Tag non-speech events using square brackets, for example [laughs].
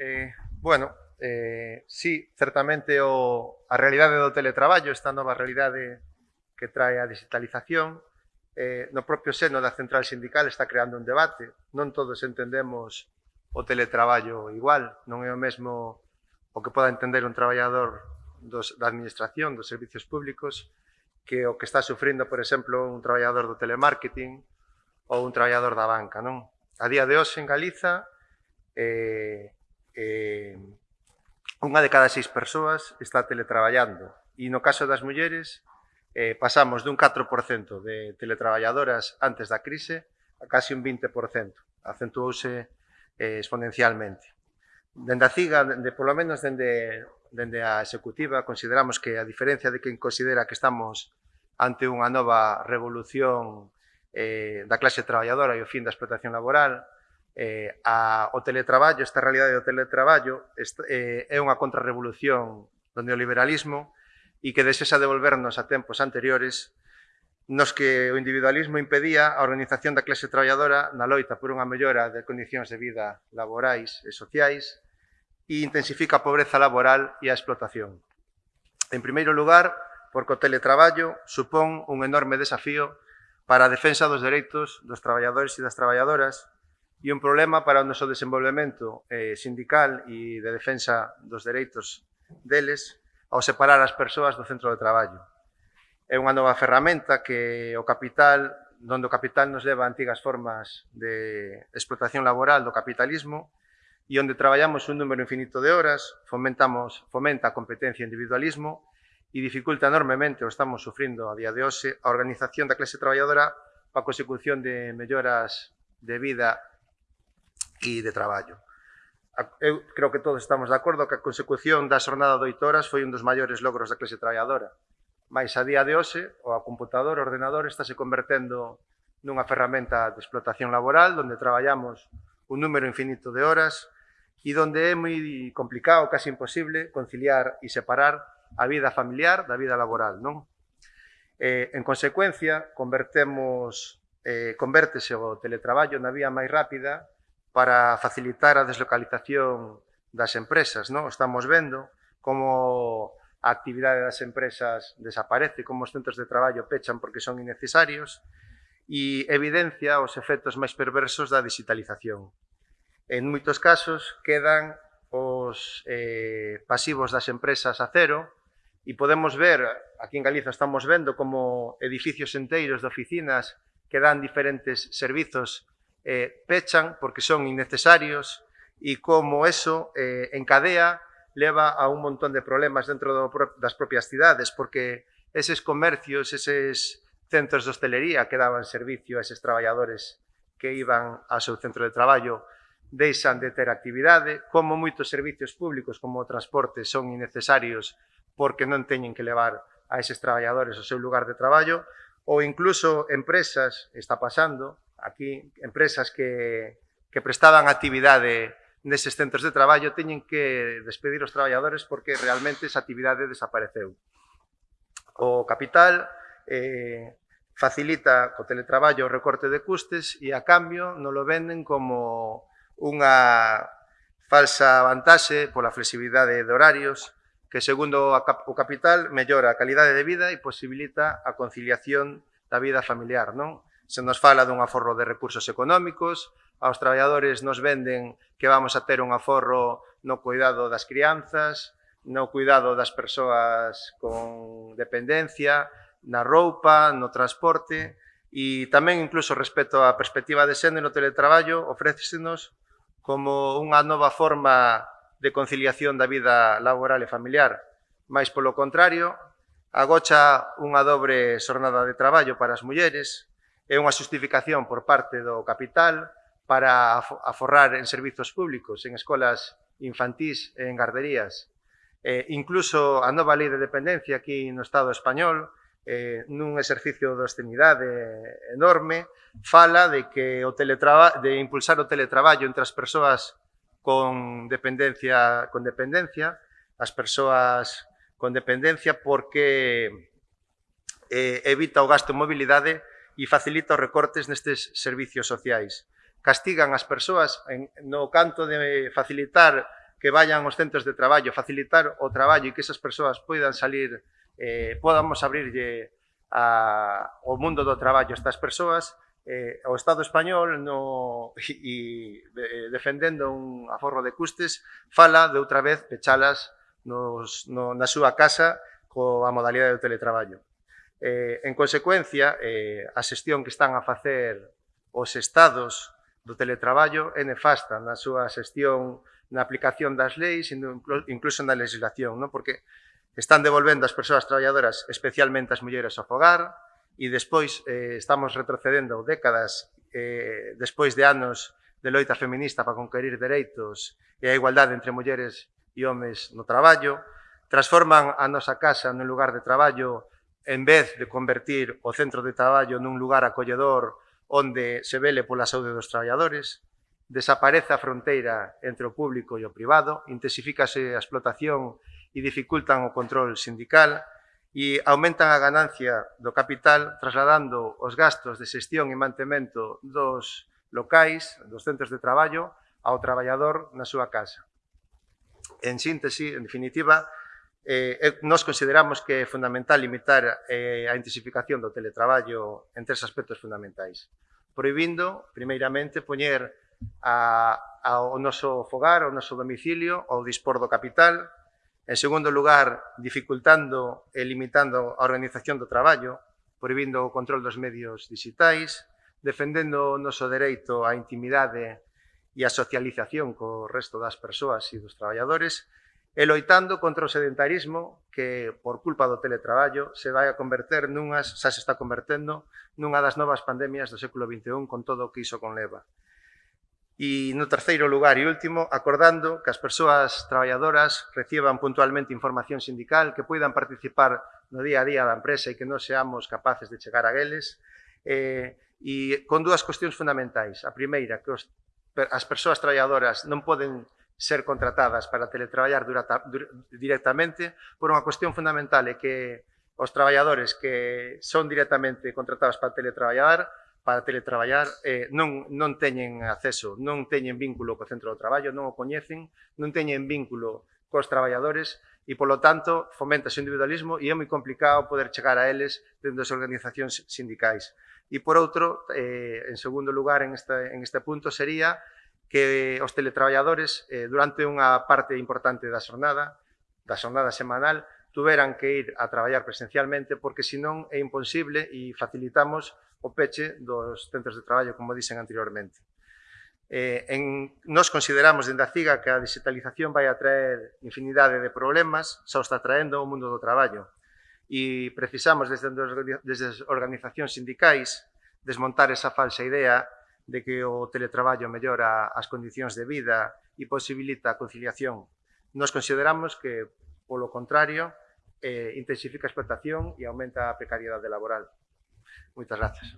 Eh, bueno, eh, sí, certamente o, a realidade do teletraballo, esta nova realidade que trae a digitalización, eh, no propio seno da central sindical está creando un debate. Non todos entendemos o teletraballo igual, non é o mesmo o que poda entender un traballador dos, da administración, dos servicios públicos, que o que está sufrindo, por exemplo, un traballador do telemarketing ou un traballador da banca, non? A día de hoxe en Galiza eh, eh, unha de cada seis persoas está teletraballando e no caso das mulleres eh, pasamos dun 4% de teletraballadoras antes da crise a casi un 20%, acentuouse eh, exponencialmente. Dende a CIGA, dende, polo menos dende, dende a executiva, consideramos que a diferencia de quen considera que estamos ante unha nova revolución eh, da clase traballadora e o fin da explotación laboral, eh, a, o teletraballo, esta realidade do teletraballo esta, eh, é unha contrarrevolución do neoliberalismo e que desexa devolvernos a tempos anteriores nos que o individualismo impedía a organización da clase traballadora na loita por unha mellora de condicións de vida laborais e sociais e intensifica a pobreza laboral e a explotación. En primeiro lugar, porque o teletraballo supón un enorme desafío para a defensa dos dereitos dos traballadores e das traballadoras e un problema para o noso desenvolvemento eh, sindical e de defensa dos dereitos deles ao separar as persoas do centro de traballo. É unha nova ferramenta que o capital, donde o capital nos leva a antigas formas de explotación laboral do capitalismo e onde traballamos un número infinito de horas, fomentamos, fomenta a competencia e individualismo e dificulta enormemente, o estamos sufrindo a día de hoxe, a organización da clase traballadora para a consecución de melloras de vida e de traballo. Eu creo que todos estamos de acordo que a consecución da xornada de oito horas foi un dos maiores logros da clase traballadora. Mais a día de hoxe, o computador, o ordenador, está se convertendo nunha ferramenta de explotación laboral onde traballamos un número infinito de horas e onde é moi complicado, casi imposible, conciliar e separar a vida familiar da vida laboral, non? Eh, en consecuencia, convertemos eh, convértese o teletraballo na vía máis rápida para facilitar a deslocalización das empresas. Non? Estamos vendo como a actividade das empresas desaparece, como os centros de traballo pechan porque son innecesarios e evidencia os efectos máis perversos da digitalización. En moitos casos quedan os eh, pasivos das empresas a cero e podemos ver, aquí en Galiza estamos vendo como edificios enteiros de oficinas que dan diferentes servizos eh, pechan porque son innecesarios e como eso eh, en cadea leva a un montón de problemas dentro do, das propias cidades, porque eses comercios, eses centros de hostelería que daban servicio a eses traballadores que iban ao seu centro de traballo deixan de ter actividade, como moitos servicios públicos como o transporte son innecesarios porque non teñen que levar a eses traballadores ao seu lugar de traballo, ou incluso empresas, está pasando, Aquí, empresas que, que prestaban actividade neses centros de traballo teñen que despedir os traballadores porque realmente esa actividade desapareceu. O capital eh, facilita co teletraballo o recorte de custes e a cambio non lo venden como unha falsa vantaxe pola flexibilidade de horarios que segundo o capital mellora a calidade de vida e posibilita a conciliación da vida familiar, non? Se nos fala dun aforro de recursos económicos, aos traballadores nos venden que vamos a ter un aforro no cuidado das crianzas, no cuidado das persoas con dependencia, na roupa, no transporte e tamén incluso respecto á perspectiva de xénero no teletraballo ofrécesenos como unha nova forma de conciliación da vida laboral e familiar. Mais polo contrario, agocha unha dobre xornada de traballo para as mulleres, é unha justificación por parte do capital para aforrar en servizos públicos, en escolas infantís e en garderías. Eh, incluso a nova lei de dependencia aquí no Estado español, eh, nun exercicio de obscenidade enorme, fala de que o teletraba de impulsar o teletraballo entre as persoas con dependencia, con dependencia, as persoas con dependencia porque eh, evita o gasto en mobilidade e facilita os recortes nestes servicios sociais. Castigan as persoas en, no canto de facilitar que vayan aos centros de traballo, facilitar o traballo e que esas persoas poidan salir, eh, podamos abrirlle a, o mundo do traballo a estas persoas, eh, o Estado español no, [laughs] e, e eh, defendendo un aforro de custes fala de outra vez pechalas nos, no, na súa casa coa modalidade do teletraballo. Eh, en consecuencia, eh, a xestión que están a facer os estados do teletraballo é nefasta na súa xestión na aplicación das leis e incluso na legislación, non? porque están devolvendo as persoas traballadoras, especialmente as mulleres ao fogar, e despois eh, estamos retrocedendo décadas eh, despois de anos de loita feminista para conquerir dereitos e a igualdade entre mulleres e homes no traballo, transforman a nosa casa nun lugar de traballo en vez de convertir o centro de traballo nun lugar acolledor onde se vele pola saúde dos traballadores, desaparece a fronteira entre o público e o privado, intensifícase a explotación e dificultan o control sindical e aumentan a ganancia do capital trasladando os gastos de xestión e mantemento dos locais, dos centros de traballo, ao traballador na súa casa. En síntese, en definitiva, Eh, eh, nós consideramos que é fundamental limitar eh, a intensificación do teletraballo en tres aspectos fundamentais. Proibindo, primeiramente, poñer a, ao noso fogar, ao noso domicilio, ao dispor do capital. En segundo lugar, dificultando e limitando a organización do traballo, proibindo o control dos medios digitais, defendendo o noso dereito á intimidade e a socialización co resto das persoas e dos traballadores, e loitando contra o sedentarismo que, por culpa do teletraballo, se vai a converter nunhas, xa se está convertendo, nunha das novas pandemias do século XXI con todo o que iso conleva. E no terceiro lugar e último, acordando que as persoas traballadoras reciban puntualmente información sindical, que poidan participar no día a día da empresa e que non seamos capaces de chegar a eles, eh, e con dúas cuestións fundamentais. A primeira, que os, as persoas traballadoras non poden ser contratadas para teletraballar durata, dur, directamente por unha cuestión fundamental é que os traballadores que son directamente contratados para teletraballar para teletraballar eh, non, non teñen acceso, non teñen vínculo co centro do traballo, non o coñecen, non teñen vínculo cos traballadores e, polo tanto, fomenta o individualismo e é moi complicado poder chegar a eles dentro das organizacións sindicais. E, por outro, eh, en segundo lugar, en este, en este punto, sería que os teletraballadores eh, durante unha parte importante da xornada, da xornada semanal, tuveran que ir a traballar presencialmente porque senón é imposible e facilitamos o peche dos centros de traballo, como dixen anteriormente. Eh, en, nos consideramos dende a CIGA que a digitalización vai a traer infinidade de problemas, xa está traendo o mundo do traballo. E precisamos desde, desde as organizacións sindicais desmontar esa falsa idea de que o teletraballo mellora as condicións de vida e posibilita a conciliación. Nos consideramos que, polo contrario, eh, intensifica a explotación e aumenta a precariedade laboral. Moitas gracias.